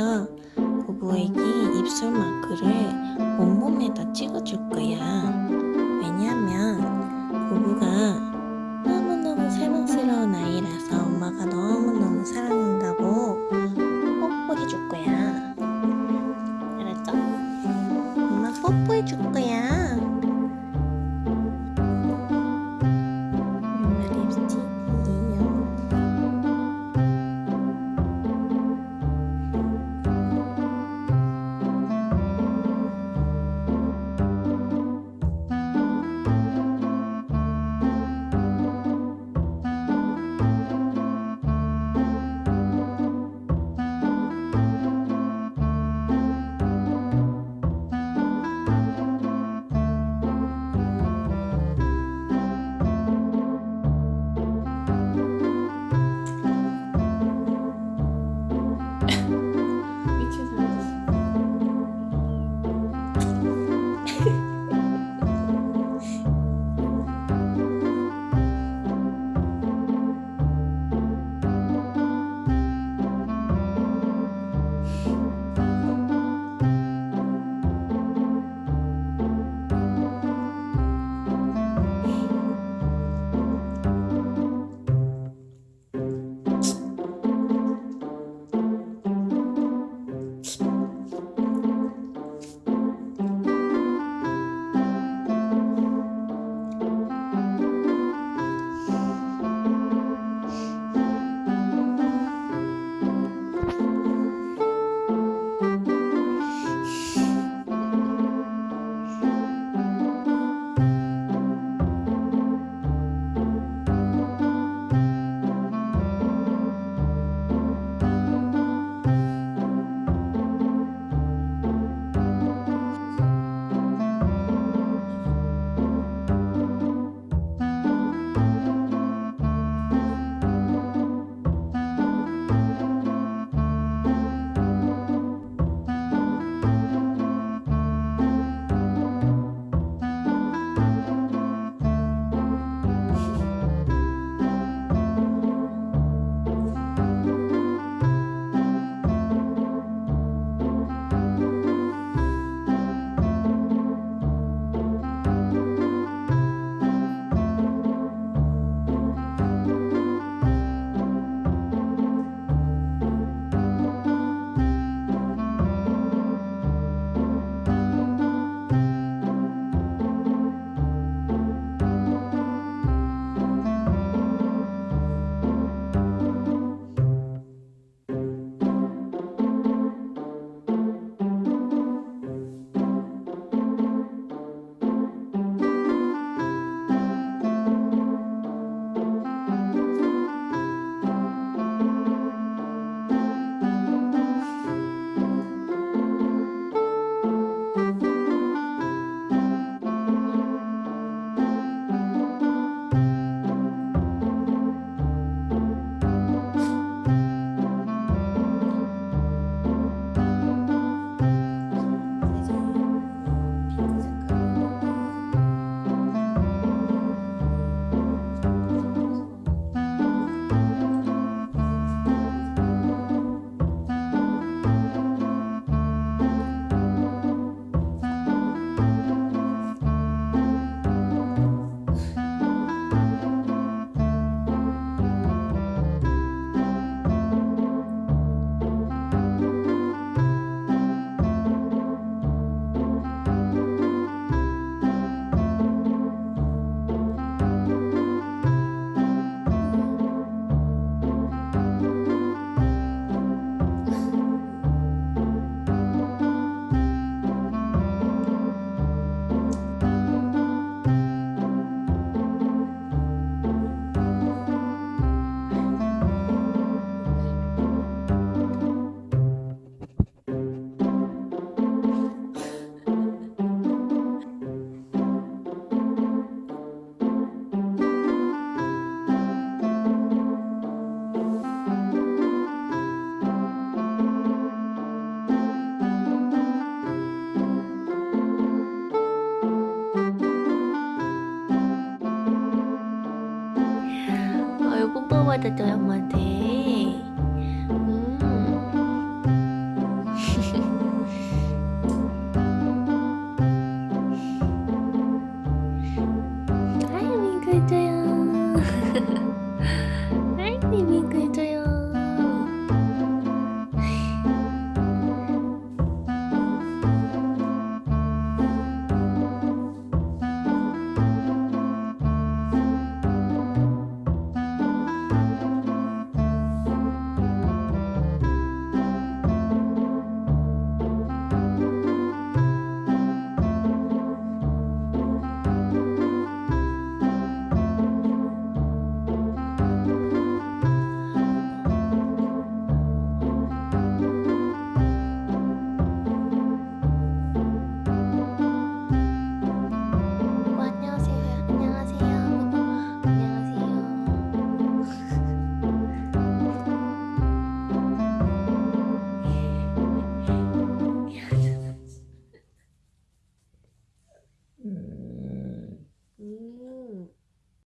그래서 부부에게 입술 마크를 온몸에다 찍어줄 거야. 왜냐면 부부가 너무너무 사랑스러운 아이라서 엄마가 너무너무 사랑한다고 뽀뽀해줄 거야. 알았죠? 엄마 뽀뽀해줄 거야. ada drama day. Hmm. I'm good.